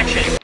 action.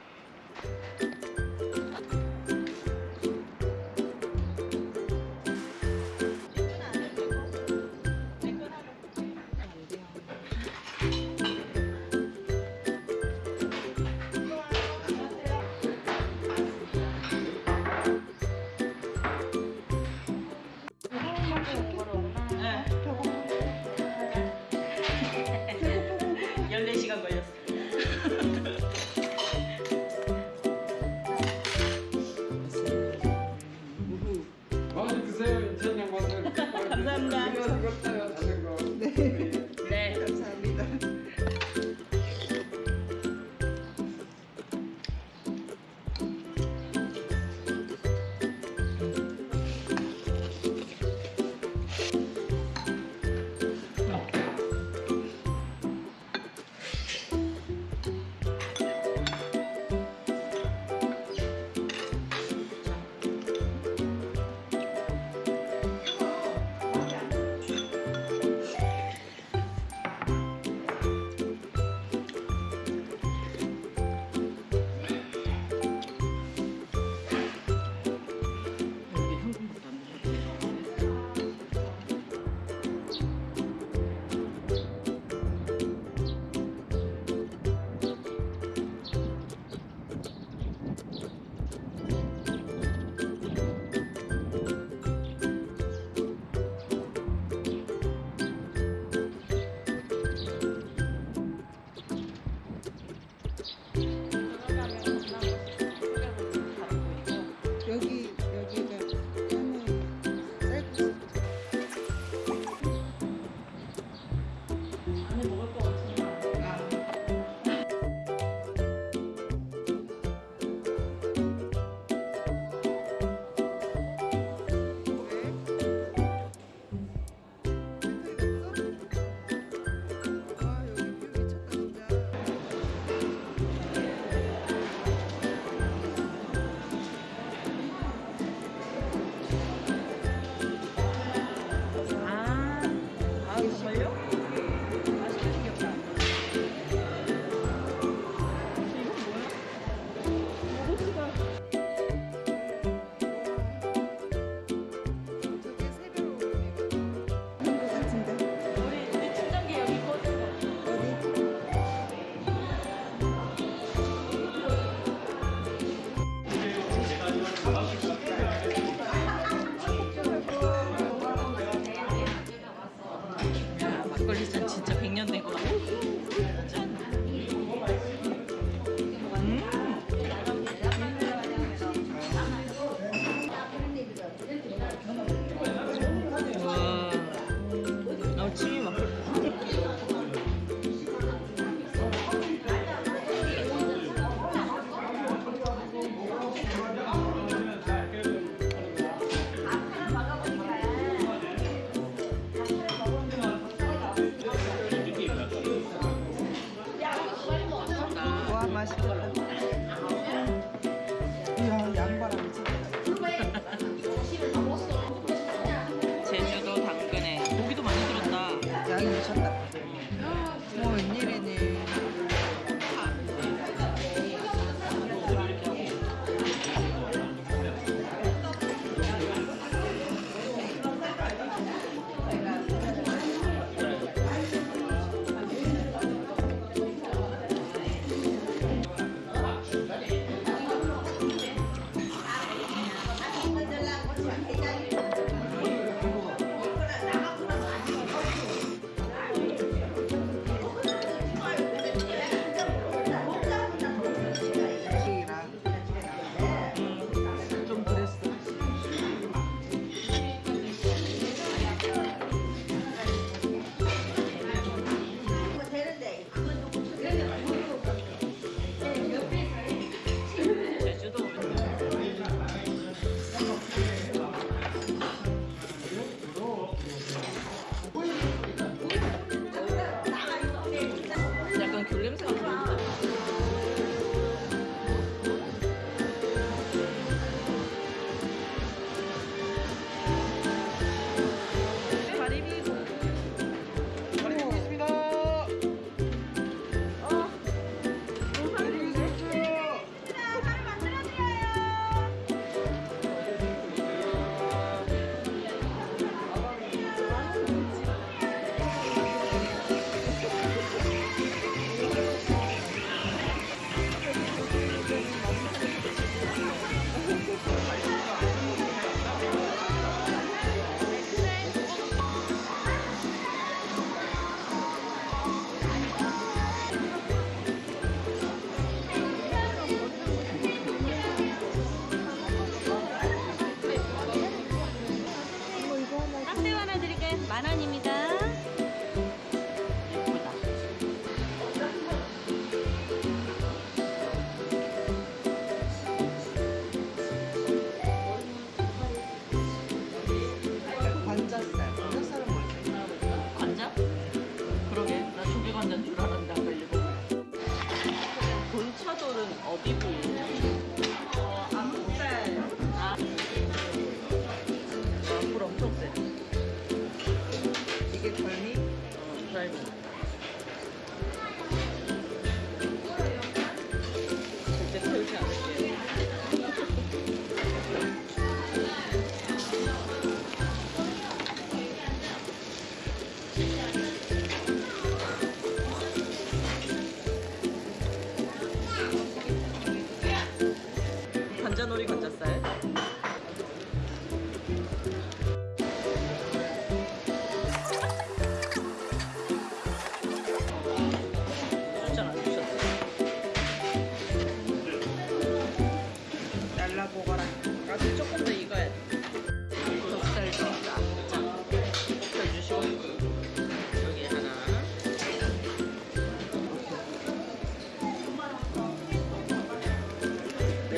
감사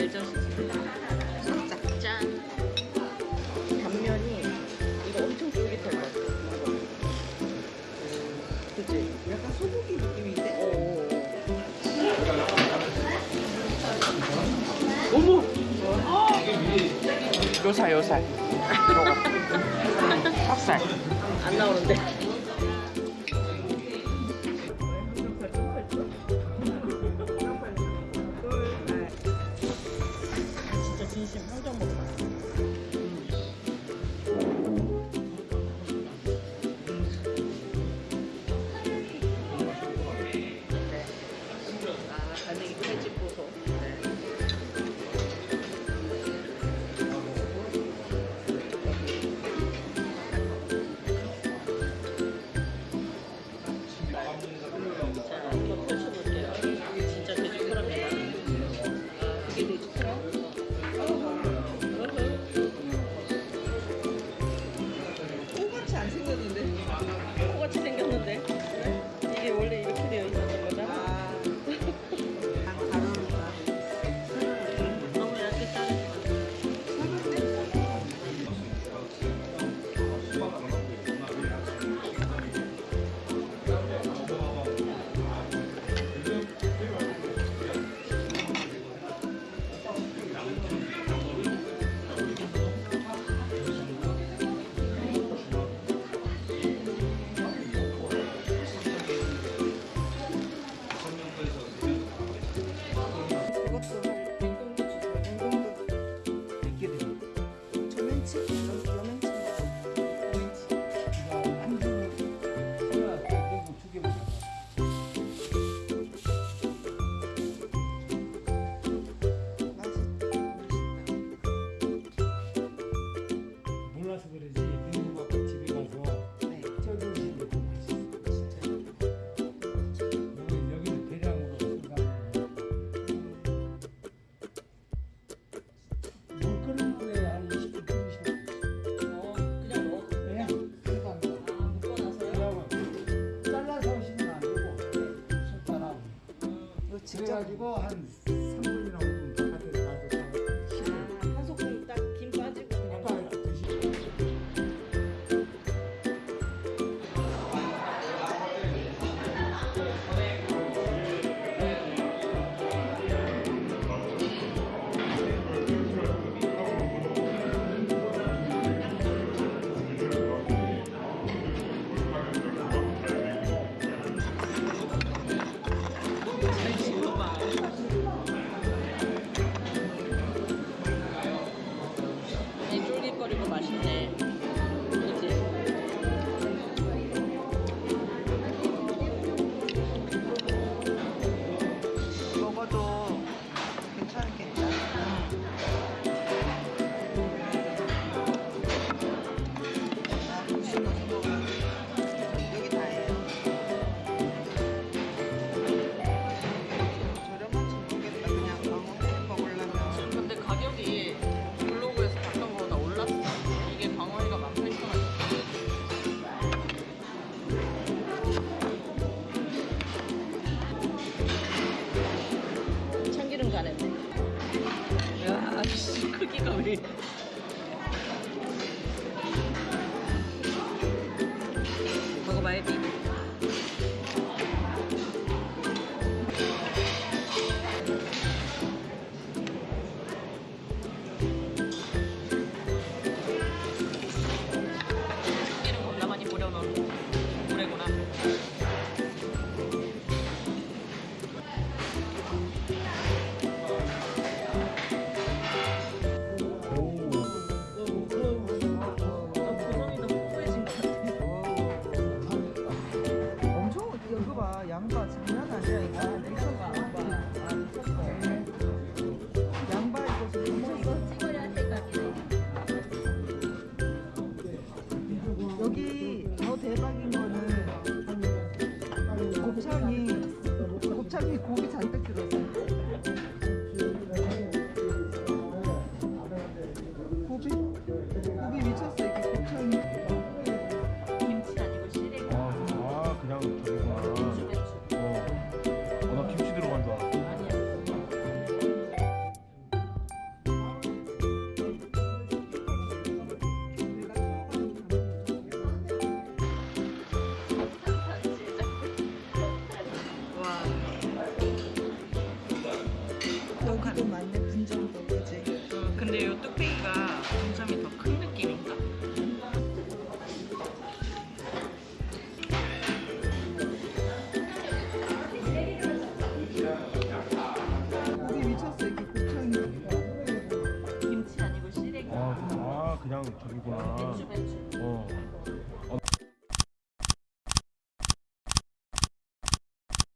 알죠? 살짝. 짠. 단면이 이거 엄청 쫄깃할 것 같아. 그치? 약간 소고기 느낌인데? 어머! 요살 요살. 직접 그래가지고 한 그 두피가 공점이 더